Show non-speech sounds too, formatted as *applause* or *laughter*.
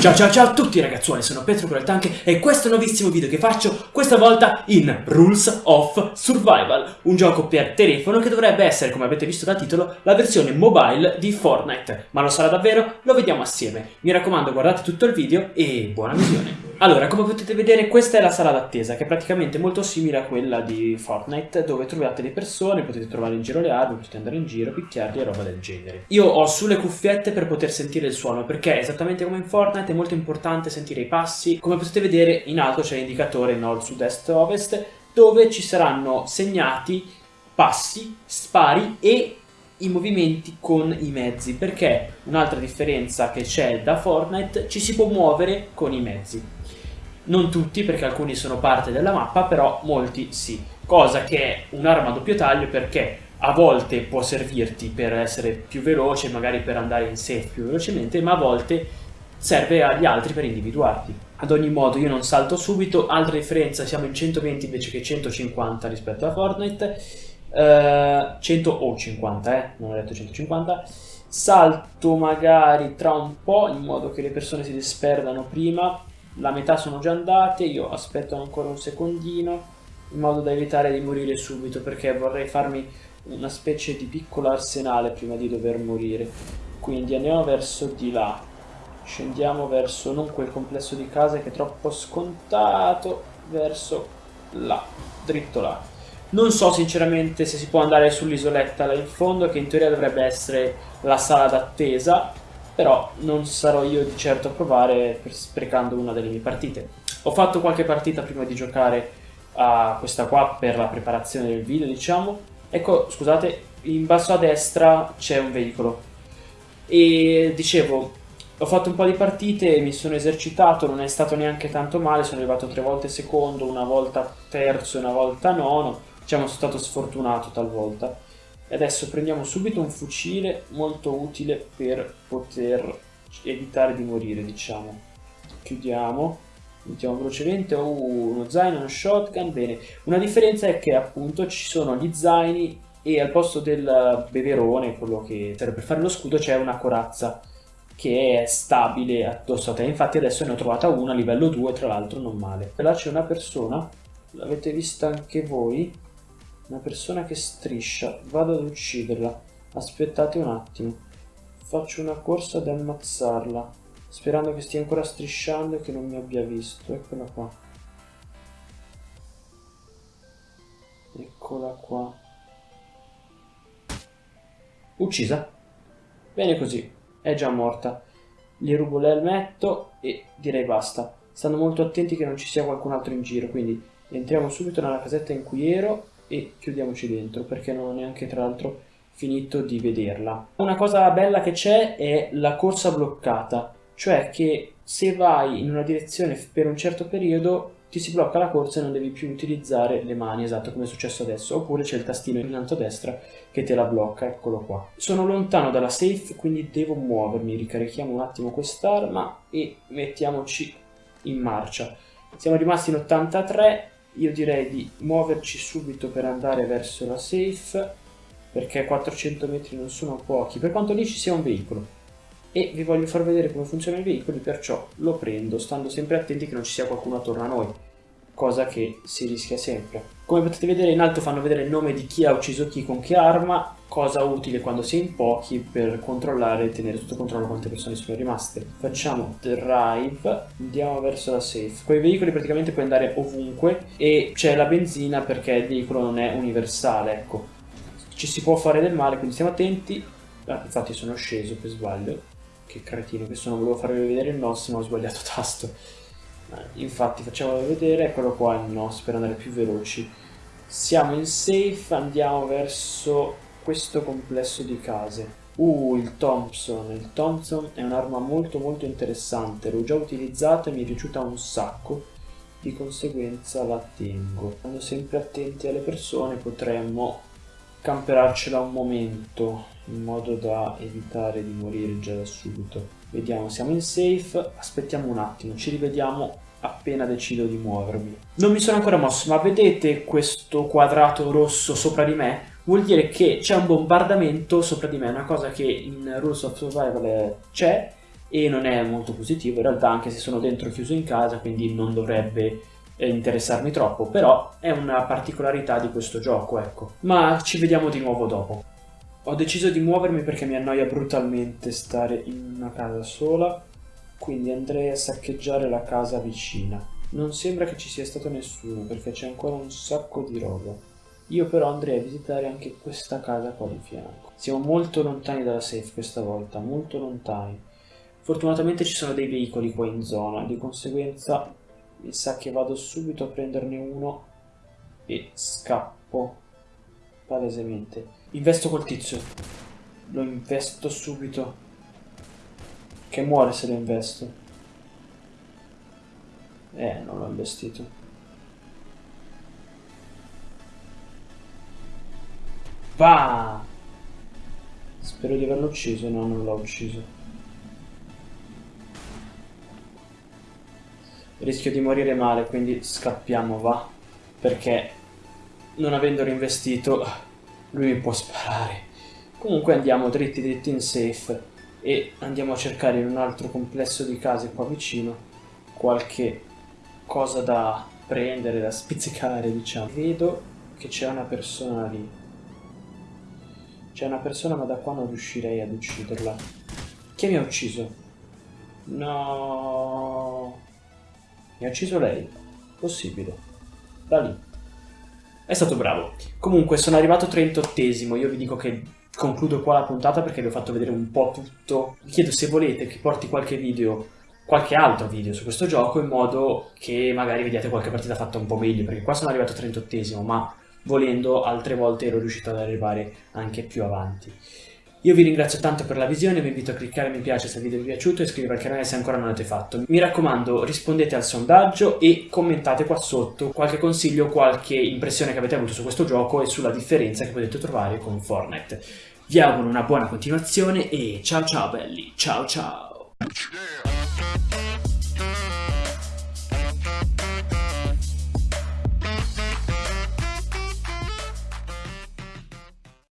Ciao ciao ciao a tutti ragazzuoli, sono Petro Tank e questo è un nuovissimo video che faccio, questa volta in Rules of Survival, un gioco per telefono che dovrebbe essere, come avete visto dal titolo, la versione mobile di Fortnite. Ma lo sarà davvero? Lo vediamo assieme. Mi raccomando guardate tutto il video e buona visione. Allora, come potete vedere questa è la sala d'attesa, che è praticamente molto simile a quella di Fortnite, dove trovate le persone, potete trovare in giro le armi, potete andare in giro, picchiarli e roba del genere. Io ho sulle cuffiette per poter sentire il suono, perché esattamente come in Fortnite è molto importante sentire i passi. Come potete vedere in alto c'è l'indicatore nord, sud, est, ovest, dove ci saranno segnati passi, spari e i movimenti con i mezzi perché un'altra differenza che c'è da Fortnite ci si può muovere con i mezzi non tutti perché alcuni sono parte della mappa però molti sì cosa che è un'arma a doppio taglio perché a volte può servirti per essere più veloce magari per andare in safe più velocemente ma a volte serve agli altri per individuarti ad ogni modo io non salto subito altra differenza siamo in 120 invece che 150 rispetto a Fortnite Uh, 100 o 50, eh, non ho detto 150. Salto magari tra un po' in modo che le persone si disperdano prima. La metà sono già andate, io aspetto ancora un secondino in modo da evitare di morire subito perché vorrei farmi una specie di piccolo arsenale prima di dover morire. Quindi andiamo verso di là. Scendiamo verso non quel complesso di case che è troppo scontato, verso là, dritto là. Non so sinceramente se si può andare sull'isoletta là in fondo, che in teoria dovrebbe essere la sala d'attesa, però non sarò io di certo a provare sprecando una delle mie partite. Ho fatto qualche partita prima di giocare a questa qua per la preparazione del video, diciamo. Ecco, scusate, in basso a destra c'è un veicolo. E dicevo, ho fatto un po' di partite, mi sono esercitato, non è stato neanche tanto male, sono arrivato tre volte secondo, una volta terzo e una volta nono. Diciamo sono stato sfortunato talvolta. E adesso prendiamo subito un fucile molto utile per poter evitare di morire diciamo. Chiudiamo. Mettiamo velocemente. Oh, uno zaino uno shotgun. Bene. Una differenza è che appunto ci sono gli zaini e al posto del beverone quello che serve per fare lo scudo c'è una corazza che è stabile addosso a te infatti adesso ne ho trovata una a livello 2 tra l'altro non male là c'è una persona l'avete vista anche voi una persona che striscia. Vado ad ucciderla. Aspettate un attimo. Faccio una corsa ad ammazzarla. Sperando che stia ancora strisciando e che non mi abbia visto. Eccola qua. Eccola qua. Uccisa. Bene così. È già morta. Gli rubo l'elmetto e direi basta. Stanno molto attenti che non ci sia qualcun altro in giro, quindi entriamo subito nella casetta in cui ero e chiudiamoci dentro perché non ho neanche tra l'altro finito di vederla. Una cosa bella che c'è è la corsa bloccata, cioè che se vai in una direzione per un certo periodo ti si blocca la corsa e non devi più utilizzare le mani, esatto come è successo adesso, oppure c'è il tastino in alto a destra che te la blocca, eccolo qua. Sono lontano dalla safe, quindi devo muovermi, ricarichiamo un attimo quest'arma e mettiamoci in marcia. Siamo rimasti in 83, io direi di muoverci subito per andare verso la safe perché 400 metri non sono pochi. Per quanto lì ci sia un veicolo e vi voglio far vedere come funzionano i veicoli perciò lo prendo stando sempre attenti che non ci sia qualcuno attorno a noi cosa che si rischia sempre. Come potete vedere in alto fanno vedere il nome di chi ha ucciso chi con che arma, cosa utile quando si è in pochi per controllare e tenere sotto controllo quante persone sono rimaste. Facciamo drive, andiamo verso la safe. Con i veicoli praticamente puoi andare ovunque e c'è la benzina perché il veicolo non è universale, ecco. Ci si può fare del male, quindi stiamo attenti. Ah, infatti sono sceso per sbaglio. Che cretino. Che sono, volevo farvi vedere il nostro ma ho sbagliato *laughs* tasto. Infatti facciamolo vedere eccolo qua il NOS per andare più veloci. Siamo in safe andiamo verso questo complesso di case. Uh il Thompson. Il Thompson è un'arma molto molto interessante. L'ho già utilizzata e mi è piaciuta un sacco. Di conseguenza la tengo. Stando sempre attenti alle persone potremmo camperarcela un momento in modo da evitare di morire già da subito. Vediamo siamo in safe aspettiamo un attimo ci rivediamo appena decido di muovermi. Non mi sono ancora mosso ma vedete questo quadrato rosso sopra di me? Vuol dire che c'è un bombardamento sopra di me una cosa che in Rules of Survival c'è e non è molto positivo in realtà anche se sono dentro chiuso in casa quindi non dovrebbe interessarmi troppo però è una particolarità di questo gioco ecco. Ma ci vediamo di nuovo dopo. Ho deciso di muovermi perché mi annoia brutalmente stare in una casa sola quindi andrei a saccheggiare la casa vicina. Non sembra che ci sia stato nessuno perché c'è ancora un sacco di roba. Io però andrei a visitare anche questa casa qua di fianco. Siamo molto lontani dalla safe questa volta molto lontani. Fortunatamente ci sono dei veicoli qua in zona, di conseguenza mi sa che vado subito a prenderne uno e scappo palesemente. Investo col tizio, lo investo subito, che muore se lo investo. Eh, non l'ho investito. Bah! Spero di averlo ucciso, no, non l'ho ucciso. Rischio di morire male, quindi scappiamo, va. Perché non avendo reinvestito, lui mi può sparare. Comunque andiamo dritti dritti in safe e andiamo a cercare in un altro complesso di case qua vicino qualche cosa da prendere, da spizzicare, diciamo. Vedo che c'è una persona lì. C'è una persona ma da qua non riuscirei ad ucciderla. Chi mi ha ucciso? No... Mi ha ucciso lei. Possibile. Da lì. È stato bravo. Comunque sono arrivato 38esimo. Io vi dico che concludo qua la puntata perché vi ho fatto vedere un po' tutto. Vi chiedo se volete che porti qualche video, qualche altro video su questo gioco in modo che magari vediate qualche partita fatta un po' meglio. Perché qua sono arrivato 38esimo, ma volendo altre volte ero riuscito ad arrivare anche più avanti. Io vi ringrazio tanto per la visione, vi invito a cliccare mi piace se il video vi è piaciuto e iscrivervi al canale se ancora non l'avete fatto. Mi raccomando rispondete al sondaggio e commentate qua sotto qualche consiglio, qualche impressione che avete avuto su questo gioco e sulla differenza che potete trovare con Fortnite. Vi auguro una buona continuazione e ciao ciao belli, ciao ciao!